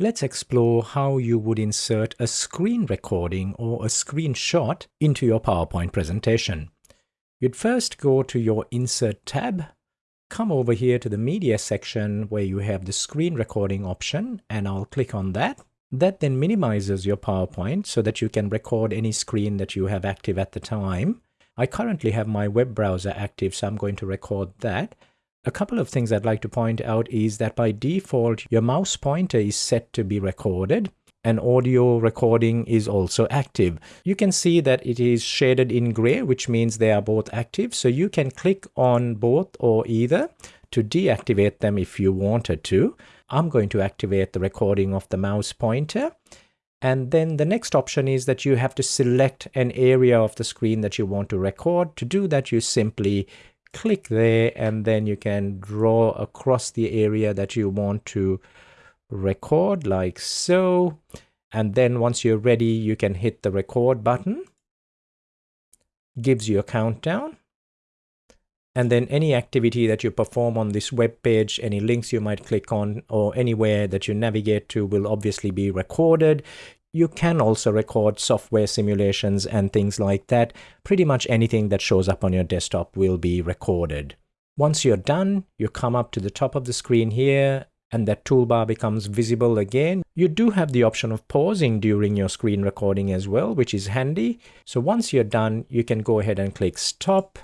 Let's explore how you would insert a screen recording or a screenshot into your PowerPoint presentation. You'd first go to your Insert tab, come over here to the Media section where you have the screen recording option, and I'll click on that. That then minimizes your PowerPoint so that you can record any screen that you have active at the time. I currently have my web browser active, so I'm going to record that. A couple of things I'd like to point out is that by default, your mouse pointer is set to be recorded and audio recording is also active. You can see that it is shaded in gray, which means they are both active. So you can click on both or either to deactivate them if you wanted to. I'm going to activate the recording of the mouse pointer. And then the next option is that you have to select an area of the screen that you want to record. To do that, you simply click there and then you can draw across the area that you want to record like so. And then once you're ready you can hit the record button. Gives you a countdown. And then any activity that you perform on this web page any links you might click on or anywhere that you navigate to will obviously be recorded you can also record software simulations and things like that. Pretty much anything that shows up on your desktop will be recorded. Once you're done, you come up to the top of the screen here and that toolbar becomes visible again. You do have the option of pausing during your screen recording as well, which is handy. So once you're done, you can go ahead and click stop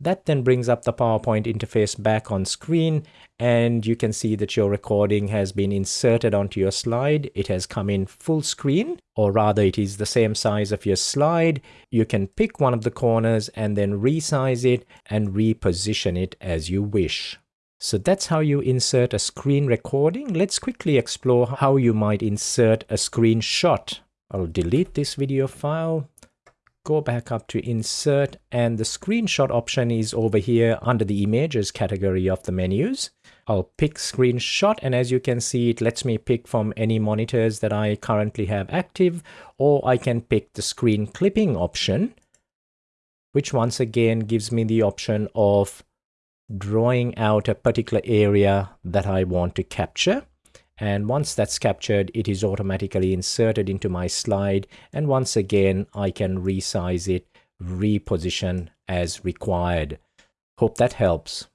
that then brings up the PowerPoint interface back on screen and you can see that your recording has been inserted onto your slide. It has come in full screen or rather it is the same size of your slide. You can pick one of the corners and then resize it and reposition it as you wish. So that's how you insert a screen recording. Let's quickly explore how you might insert a screenshot. I'll delete this video file go back up to insert and the screenshot option is over here under the images category of the menus. I'll pick screenshot and as you can see it lets me pick from any monitors that I currently have active or I can pick the screen clipping option which once again gives me the option of drawing out a particular area that I want to capture and once that's captured it is automatically inserted into my slide. And once again I can resize it reposition as required. Hope that helps